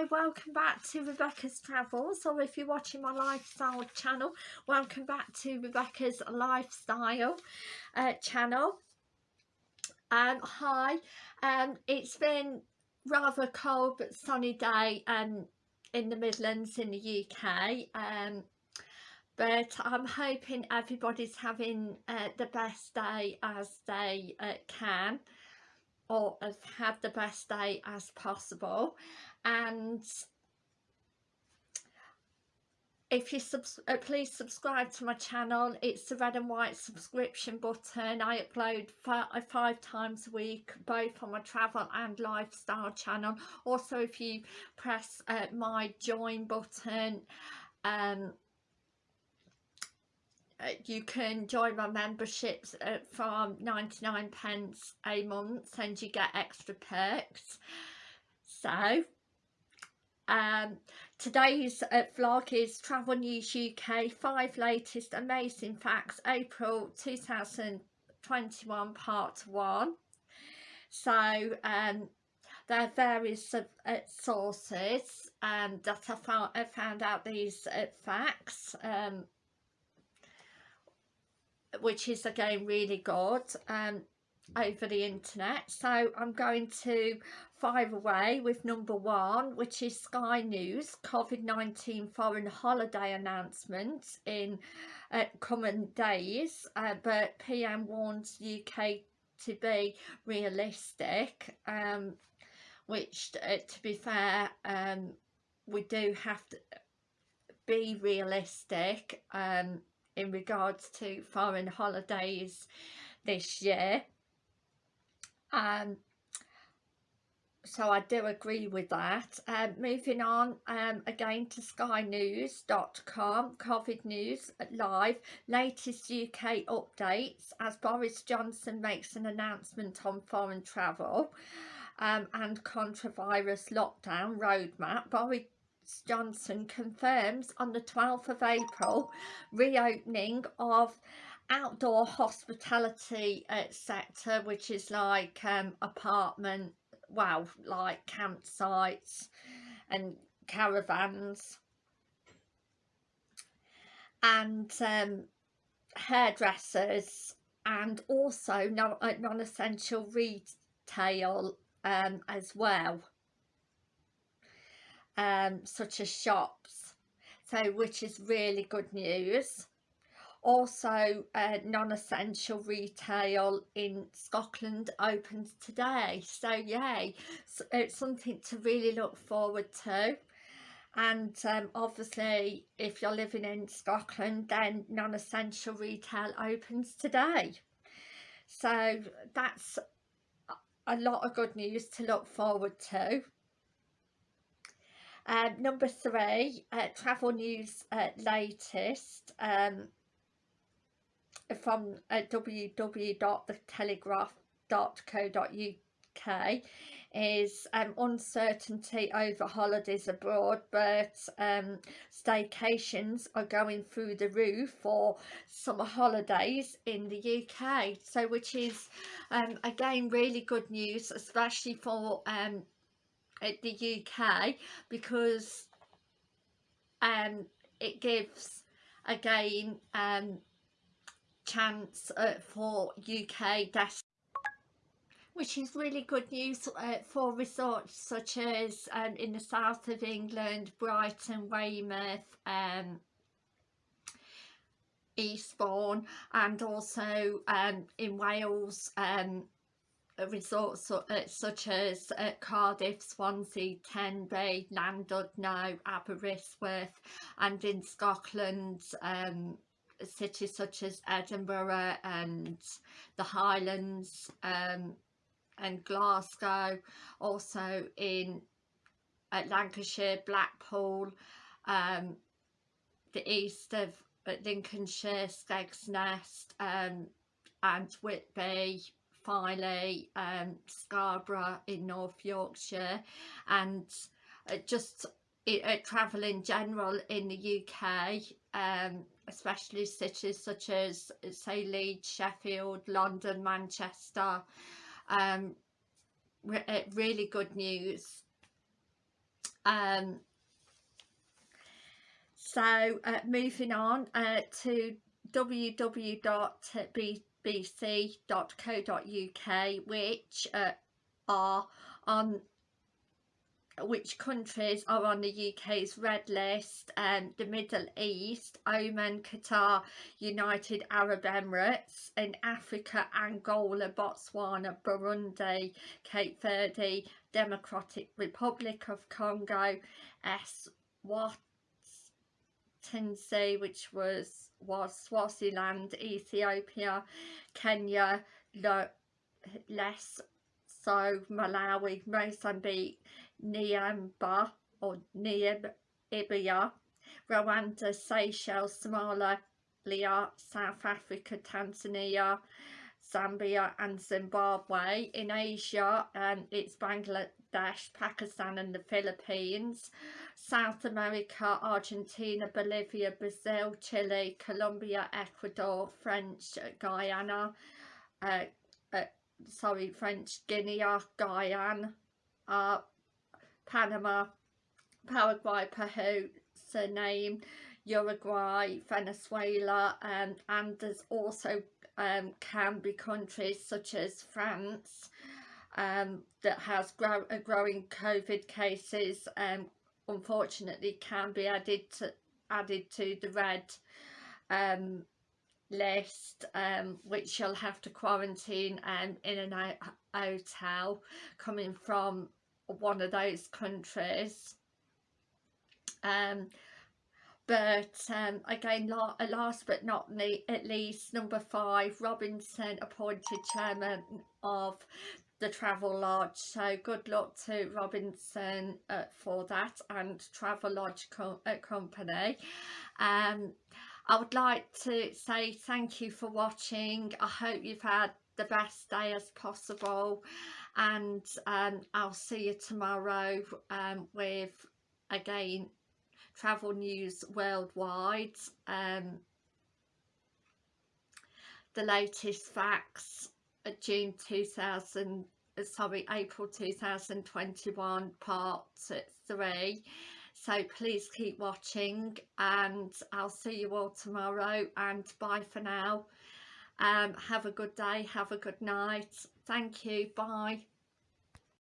hi welcome back to Rebecca's Travels. Or if you're watching my lifestyle channel welcome back to Rebecca's lifestyle uh, channel. Um hi um it's been rather cold but sunny day um in the Midlands in the UK um but I'm hoping everybody's having uh, the best day as they uh, can or have had the best day as possible. And if you sub uh, please subscribe to my channel. It's the red and white subscription button. I upload five, uh, five times a week both on my travel and lifestyle channel. Also if you press uh, my join button um you can join my memberships uh, from 99 pence a month and you get extra perks so um, today's uh, vlog is Travel News UK, 5 latest amazing facts, April 2021 part 1. So um, there are various uh, sources um, that I found, I found out these uh, facts, um, which is again really good. Um, over the internet so I'm going to fire away with number one which is Sky News COVID-19 foreign holiday announcements in uh, coming days uh, but PM warns UK to be realistic um, which uh, to be fair um, we do have to be realistic um, in regards to foreign holidays this year um, so I do agree with that. Um, moving on um, again to skynews.com, COVID News Live, latest UK updates as Boris Johnson makes an announcement on foreign travel um, and coronavirus lockdown roadmap. Boris Johnson confirms on the 12th of April reopening of outdoor hospitality uh, sector which is like um, apartment wow like campsites and caravans. And um, hairdressers and also non-essential retail um, as well um, such as shops. So which is really good news. Also uh, non-essential retail in Scotland opens today. So yay. So it's something to really look forward to. And um, obviously if you're living in Scotland then non-essential retail opens today. So that's a lot of good news to look forward to um, number three, uh, travel news uh, latest. Um, from uh, www.thetelegraph.co.uk is um, uncertainty over holidays abroad but um, staycations are going through the roof for summer holidays in the UK so which is um, again really good news especially for um, the UK because um, it gives again um, chance uh, for UK desks which is really good news uh, for resorts such as um, in the south of England, Brighton, Weymouth, um, Eastbourne and also um, in Wales um, resorts uh, such as uh, Cardiff, Swansea, Tenby, Llandudno, Aberystwyth and in Scotland um, cities such as Edinburgh and the Highlands um, and Glasgow, also in uh, Lancashire, Blackpool, um, the east of Lincolnshire, Skegness um, and Whitby, Filey, um, Scarborough in North Yorkshire and uh, just uh, travel in general in the UK um, especially cities such as say Leeds, Sheffield, London, Manchester. Um, re uh, really good news um so uh, moving on uh, to www.bbc.co.uk which uh, are on which countries are on the UK's red list um, the Middle East, Oman, Qatar, United Arab Emirates, in Africa, Angola, Botswana, Burundi, Cape Verde, Democratic Republic of Congo, Eswatini, which was, was Swaziland, Ethiopia, Kenya, less so Malawi, Mozambique, Niamba or Namibia, Rwanda, Seychelles, Somalia, South Africa, Tanzania, Zambia and Zimbabwe. In Asia, um, it's Bangladesh, Pakistan and the Philippines. South America, Argentina, Bolivia, Brazil, Chile, Colombia, Ecuador, French Guyana, uh, uh, sorry, French Guinea, Guyana, uh, Panama, Paraguay, Peru, Suriname, Uruguay, Venezuela um, and there's also um, can be countries such as France um, that has grow a growing COVID cases um, unfortunately can be added to added to the red um, list um, which you'll have to quarantine um, in an hotel coming from one of those countries. Um, but um, again la last but not at least number five Robinson appointed chairman of the Travelodge so good luck to Robinson uh, for that and Travelodge co uh, company. Um, I would like to say thank you for watching. I hope you've had the best day as possible. And um, I'll see you tomorrow um, with again travel news worldwide. Um, the latest facts June 2000 sorry April 2021 part 3 so please keep watching and I'll see you all tomorrow and bye for now. Um, have a good day have a good night. Thank you bye